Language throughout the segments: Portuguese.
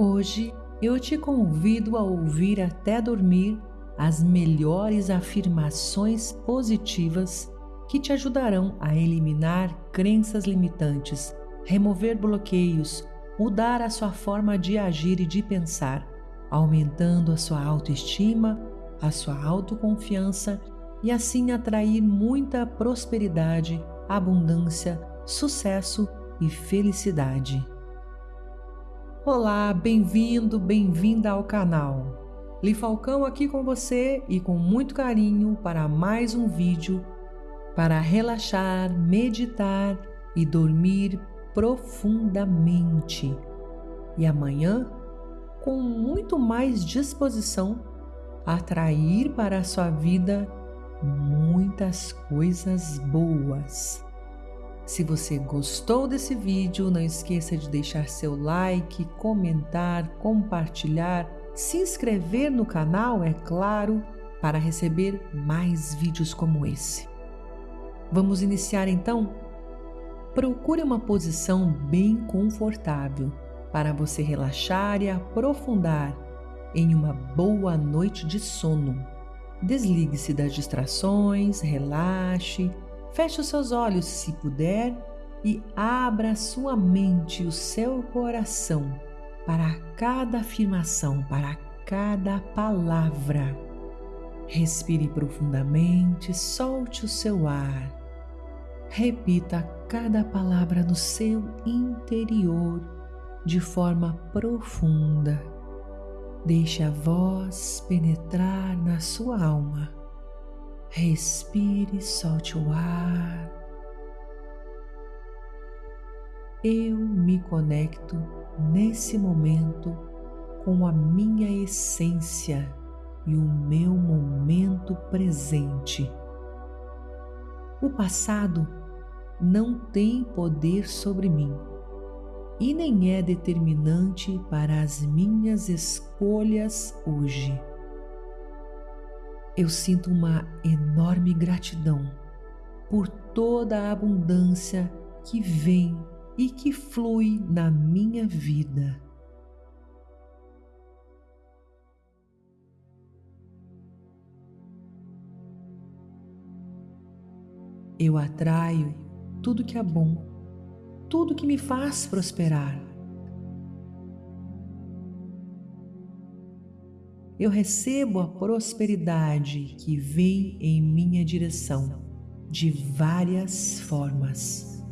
Hoje eu te convido a ouvir até dormir as melhores afirmações positivas que te ajudarão a eliminar crenças limitantes, remover bloqueios, mudar a sua forma de agir e de pensar, aumentando a sua autoestima, a sua autoconfiança e assim atrair muita prosperidade, abundância, sucesso e felicidade. Olá, bem-vindo, bem-vinda ao canal. Li Falcão aqui com você e com muito carinho para mais um vídeo para relaxar, meditar e dormir profundamente. E amanhã, com muito mais disposição, atrair para a sua vida muitas coisas boas. Se você gostou desse vídeo, não esqueça de deixar seu like, comentar, compartilhar, se inscrever no canal, é claro, para receber mais vídeos como esse. Vamos iniciar então? Procure uma posição bem confortável para você relaxar e aprofundar em uma boa noite de sono. Desligue-se das distrações, relaxe Feche os seus olhos se puder e abra sua mente e o seu coração para cada afirmação, para cada palavra. Respire profundamente, solte o seu ar. Repita cada palavra no seu interior de forma profunda. Deixe a voz penetrar na sua alma Respire, solte o ar. Eu me conecto nesse momento com a minha essência e o meu momento presente. O passado não tem poder sobre mim e nem é determinante para as minhas escolhas hoje eu sinto uma enorme gratidão por toda a abundância que vem e que flui na minha vida. Eu atraio tudo que é bom, tudo que me faz prosperar. Eu recebo a prosperidade que vem em minha direção de várias formas.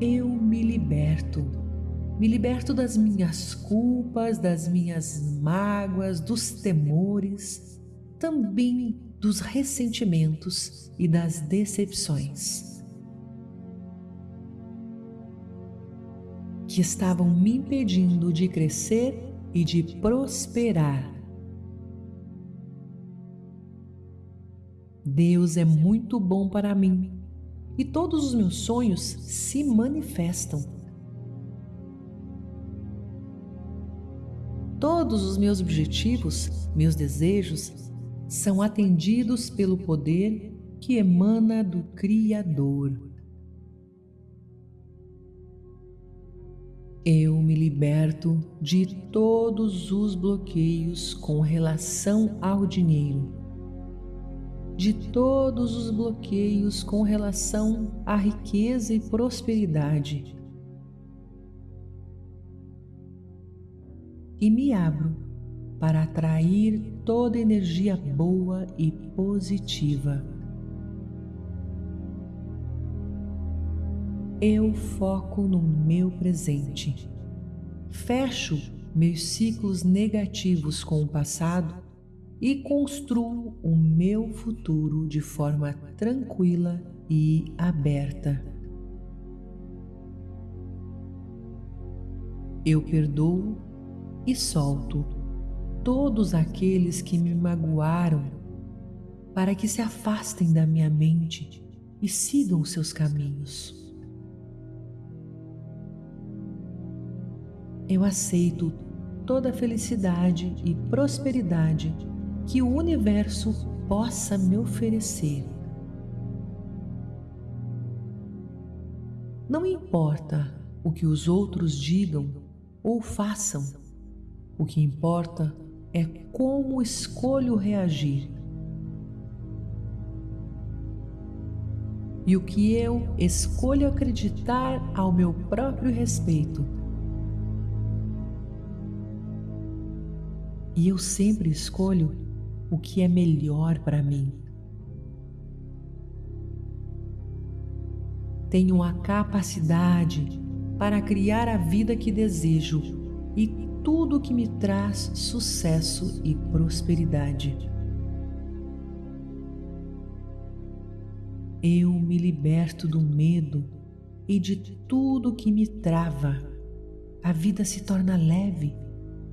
Eu me liberto, me liberto das minhas culpas, das minhas mágoas, dos temores, também dos ressentimentos e das decepções. Que estavam me impedindo de crescer e de prosperar. Deus é muito bom para mim e todos os meus sonhos se manifestam. Todos os meus objetivos, meus desejos, são atendidos pelo poder que emana do Criador. Eu me liberto de todos os bloqueios com relação ao dinheiro, de todos os bloqueios com relação à riqueza e prosperidade. E me abro para atrair toda energia boa e positiva. Eu foco no meu presente. Fecho meus ciclos negativos com o passado e construo o meu futuro de forma tranquila e aberta. Eu perdoo e solto todos aqueles que me magoaram para que se afastem da minha mente e sigam seus caminhos. Eu aceito toda a felicidade e prosperidade que o universo possa me oferecer. Não importa o que os outros digam ou façam. O que importa é como escolho reagir. E o que eu escolho acreditar ao meu próprio respeito. E eu sempre escolho o que é melhor para mim. Tenho a capacidade para criar a vida que desejo e tudo que me traz sucesso e prosperidade. Eu me liberto do medo e de tudo que me trava. A vida se torna leve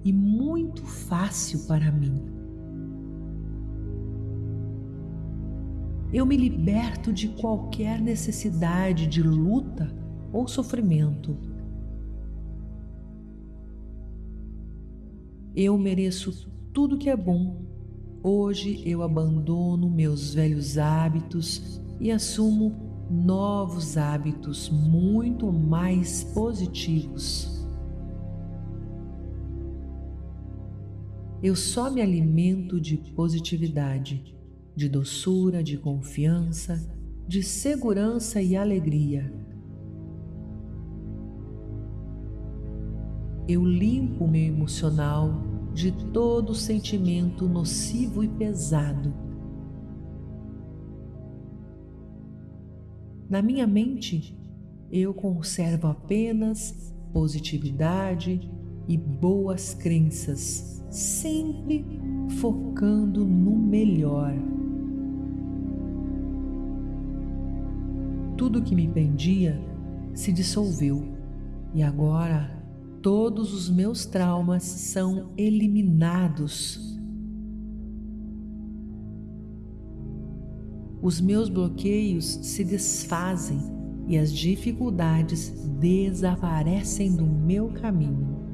e muito fácil para mim. eu me liberto de qualquer necessidade de luta ou sofrimento. Eu mereço tudo que é bom. Hoje eu abandono meus velhos hábitos e assumo novos hábitos muito mais positivos. Eu só me alimento de positividade de doçura, de confiança, de segurança e alegria. Eu limpo meu emocional de todo sentimento nocivo e pesado. Na minha mente, eu conservo apenas positividade e boas crenças, sempre focando no melhor. tudo que me prendia se dissolveu e agora todos os meus traumas são eliminados. Os meus bloqueios se desfazem e as dificuldades desaparecem do meu caminho.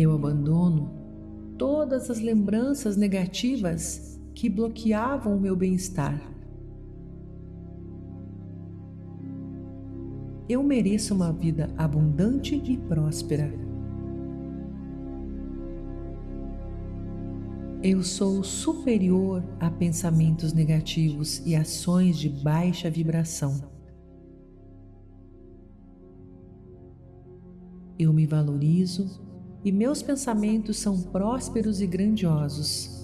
Eu abandono todas as lembranças negativas que bloqueavam o meu bem-estar. Eu mereço uma vida abundante e próspera. Eu sou superior a pensamentos negativos e ações de baixa vibração. Eu me valorizo e meus pensamentos são prósperos e grandiosos.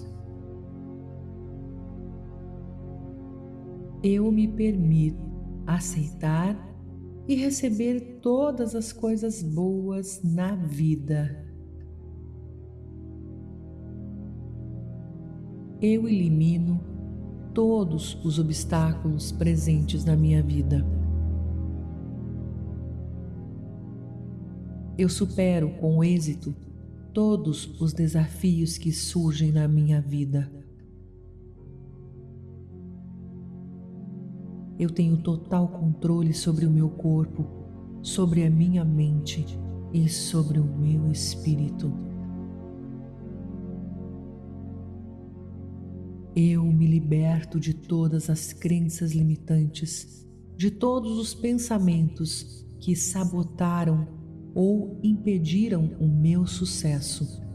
eu me permito aceitar e receber todas as coisas boas na vida. Eu elimino todos os obstáculos presentes na minha vida. Eu supero com êxito todos os desafios que surgem na minha vida. Eu tenho total controle sobre o meu corpo, sobre a minha mente e sobre o meu espírito. Eu me liberto de todas as crenças limitantes, de todos os pensamentos que sabotaram ou impediram o meu sucesso.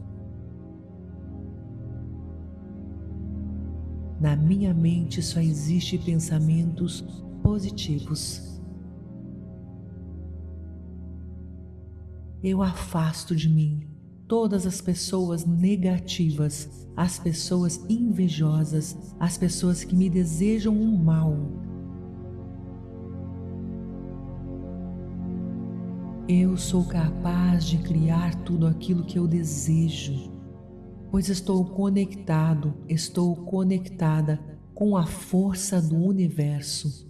Na minha mente só existe pensamentos positivos. Eu afasto de mim todas as pessoas negativas, as pessoas invejosas, as pessoas que me desejam o um mal. Eu sou capaz de criar tudo aquilo que eu desejo pois estou conectado, estou conectada com a força do universo.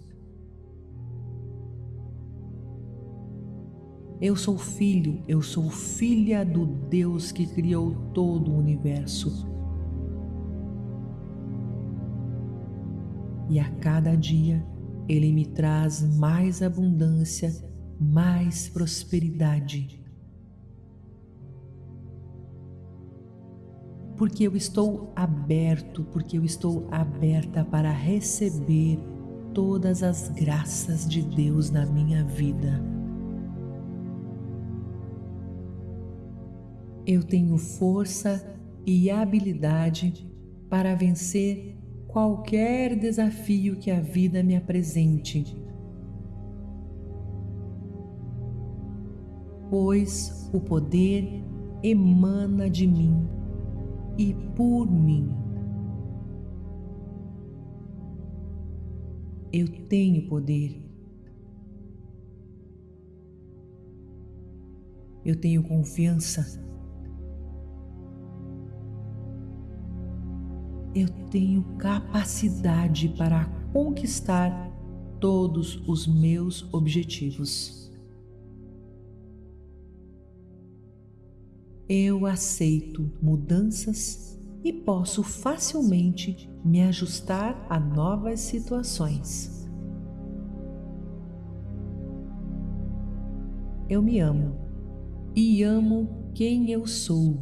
Eu sou filho, eu sou filha do Deus que criou todo o universo. E a cada dia Ele me traz mais abundância, mais prosperidade. porque eu estou aberto, porque eu estou aberta para receber todas as graças de Deus na minha vida. Eu tenho força e habilidade para vencer qualquer desafio que a vida me apresente. Pois o poder emana de mim e por mim. Eu tenho poder. Eu tenho confiança. Eu tenho capacidade para conquistar todos os meus objetivos. Eu aceito mudanças e posso facilmente me ajustar a novas situações. Eu me amo e amo quem eu sou.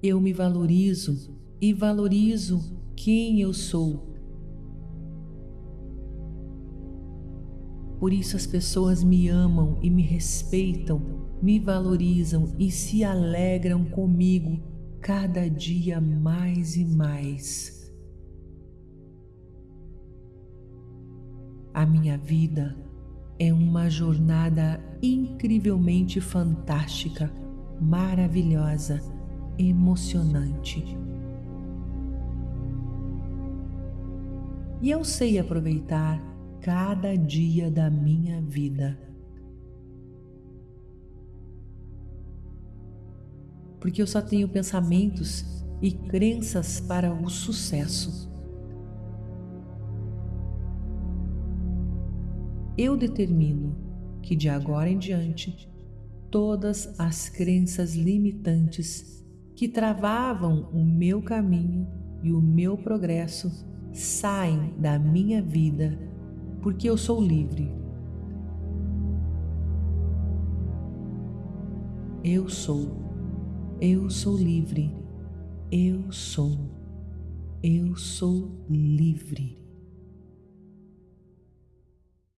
Eu me valorizo e valorizo quem eu sou. Por isso as pessoas me amam e me respeitam me valorizam e se alegram comigo cada dia mais e mais. A minha vida é uma jornada incrivelmente fantástica, maravilhosa, emocionante. E eu sei aproveitar cada dia da minha vida. porque eu só tenho pensamentos e crenças para o sucesso. Eu determino que de agora em diante todas as crenças limitantes que travavam o meu caminho e o meu progresso saem da minha vida, porque eu sou livre. Eu sou eu sou livre. Eu sou. Eu sou livre.